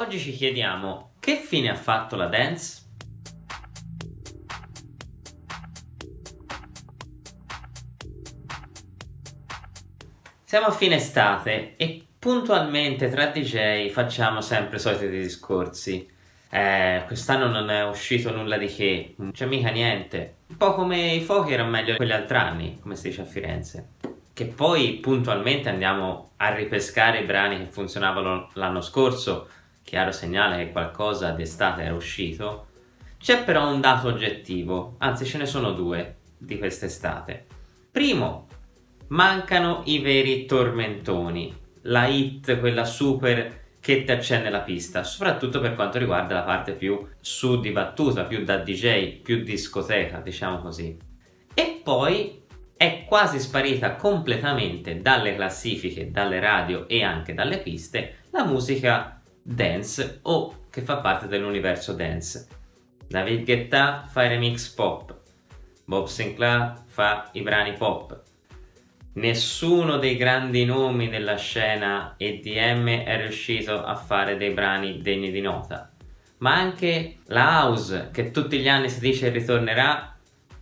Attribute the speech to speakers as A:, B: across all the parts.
A: Oggi ci chiediamo che fine ha fatto la dance? Siamo a fine estate e puntualmente tra DJ facciamo sempre i soliti discorsi. Eh, quest'anno non è uscito nulla di che, non c'è mica niente. Un po' come i fuochi erano meglio quelli altri anni, come si dice a Firenze. Che poi puntualmente andiamo a ripescare i brani che funzionavano l'anno scorso, chiaro segnale che qualcosa d'estate era uscito. C'è però un dato oggettivo, anzi ce ne sono due di quest'estate. Primo, mancano i veri tormentoni, la hit, quella super che ti accende la pista, soprattutto per quanto riguarda la parte più su di battuta, più da DJ, più discoteca, diciamo così. E poi è quasi sparita completamente dalle classifiche, dalle radio e anche dalle piste la musica dance o che fa parte dell'universo dance. David Guetta fa i remix pop, Bob Sinclair fa i brani pop, nessuno dei grandi nomi della scena EDM è riuscito a fare dei brani degni di nota. Ma anche la house che tutti gli anni si dice ritornerà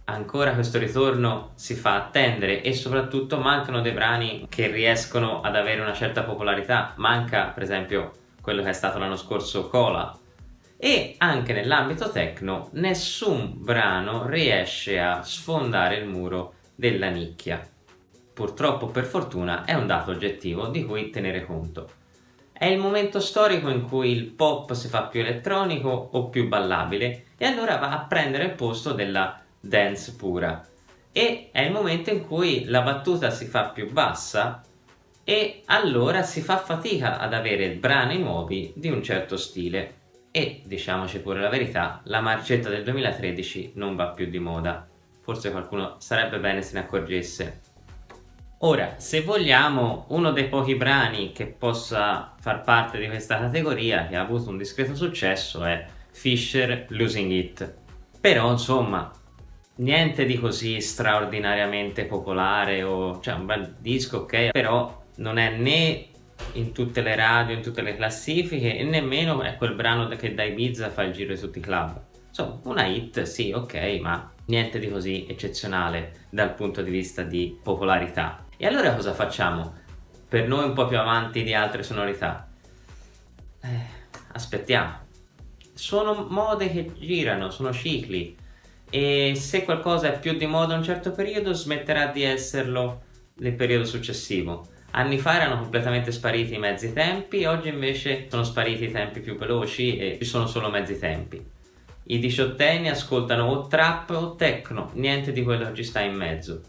A: ancora questo ritorno si fa attendere e soprattutto mancano dei brani che riescono ad avere una certa popolarità. Manca per esempio quello che è stato l'anno scorso Cola. E anche nell'ambito techno nessun brano riesce a sfondare il muro della nicchia. Purtroppo per fortuna è un dato oggettivo di cui tenere conto. È il momento storico in cui il pop si fa più elettronico o più ballabile e allora va a prendere il posto della dance pura. E è il momento in cui la battuta si fa più bassa e allora si fa fatica ad avere brani nuovi di un certo stile e, diciamoci pure la verità, la marcetta del 2013 non va più di moda. Forse qualcuno sarebbe bene se ne accorgesse. Ora, se vogliamo, uno dei pochi brani che possa far parte di questa categoria, che ha avuto un discreto successo, è Fisher Losing It. Però, insomma, niente di così straordinariamente popolare, o, cioè un bel disco, ok, però non è né in tutte le radio, in tutte le classifiche, e nemmeno è quel brano che da Ibiza fa il giro di tutti i club. Insomma, una hit, sì, ok, ma niente di così eccezionale dal punto di vista di popolarità. E allora cosa facciamo? Per noi un po' più avanti di altre sonorità? Eh, aspettiamo. Sono mode che girano, sono cicli e se qualcosa è più di moda un certo periodo smetterà di esserlo nel periodo successivo. Anni fa erano completamente spariti i mezzi tempi, oggi invece sono spariti i tempi più veloci e ci sono solo mezzi tempi. I diciottenni ascoltano o trap o techno, niente di quello che ci sta in mezzo.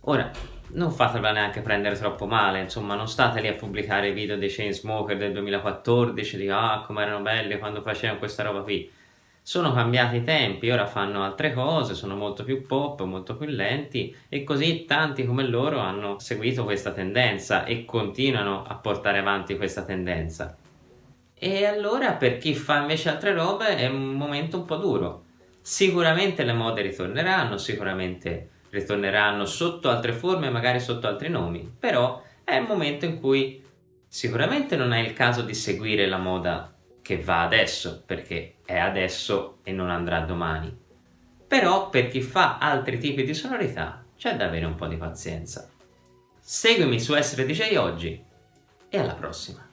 A: Ora, non fatela neanche prendere troppo male, insomma non state lì a pubblicare video dei Chainsmoker del 2014 di ah come erano belli quando facevano questa roba qui sono cambiati i tempi, ora fanno altre cose, sono molto più pop, molto più lenti e così tanti come loro hanno seguito questa tendenza e continuano a portare avanti questa tendenza. E allora per chi fa invece altre robe è un momento un po' duro. Sicuramente le mode ritorneranno, sicuramente ritorneranno sotto altre forme, magari sotto altri nomi, però è il momento in cui sicuramente non è il caso di seguire la moda che va adesso, perché è adesso e non andrà domani. Però per chi fa altri tipi di sonorità c'è da avere un po' di pazienza. Seguimi su Essere DJ oggi e alla prossima!